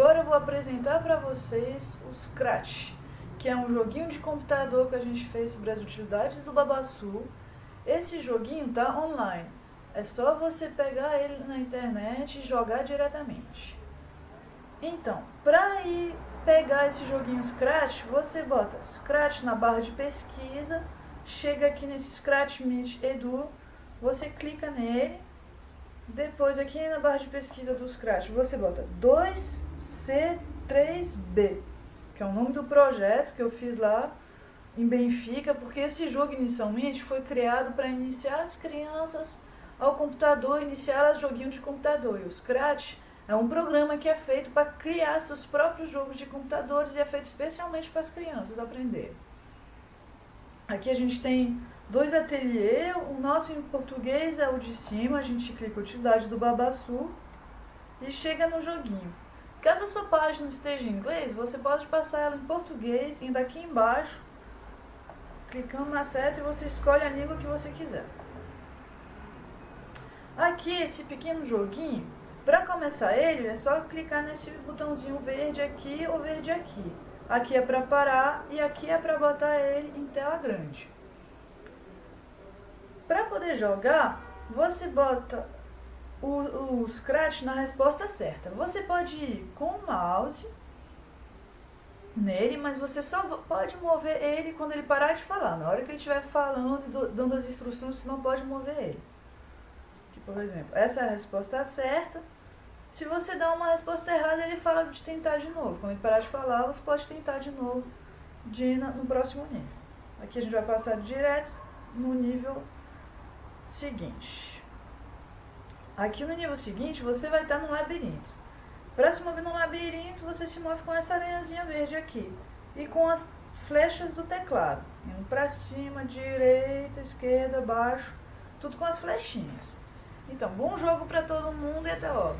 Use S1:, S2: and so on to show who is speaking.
S1: agora eu vou apresentar para vocês o Scratch, que é um joguinho de computador que a gente fez sobre as utilidades do Babaçu. Esse joguinho tá online, é só você pegar ele na internet e jogar diretamente. Então, para ir pegar esse joguinho Scratch, você bota Scratch na barra de pesquisa, chega aqui nesse Scratch Meet Edu, você clica nele depois, aqui na barra de pesquisa do Scratch, você bota 2C3B, que é o nome do projeto que eu fiz lá em Benfica, porque esse jogo inicialmente foi criado para iniciar as crianças ao computador, iniciar as joguinhos de computador. E o Scratch é um programa que é feito para criar seus próprios jogos de computadores e é feito especialmente para as crianças aprenderem. Aqui a gente tem Dois ateliê, o nosso em português é o de cima, a gente clica utilidade do Babaçu e chega no joguinho. Caso a sua página esteja em inglês, você pode passar ela em português, indo aqui embaixo, clicando na seta e você escolhe a língua que você quiser. Aqui, esse pequeno joguinho, para começar ele, é só clicar nesse botãozinho verde aqui ou verde aqui. Aqui é para parar e aqui é para botar ele em tela grande. Para poder jogar, você bota o, o Scratch na resposta certa. Você pode ir com o mouse nele, mas você só pode mover ele quando ele parar de falar. Na hora que ele estiver falando, dando as instruções, você não pode mover ele. Aqui, por exemplo, essa é a resposta certa. Se você dá uma resposta errada, ele fala de tentar de novo. Quando ele parar de falar, você pode tentar de novo de no próximo nível. Aqui a gente vai passar direto no nível seguinte. Aqui no nível seguinte, você vai estar no labirinto. Para se mover no labirinto, você se move com essa aranhazinha verde aqui. E com as flechas do teclado. Indo para cima, direita, esquerda, baixo. Tudo com as flechinhas. Então, bom jogo para todo mundo e até logo.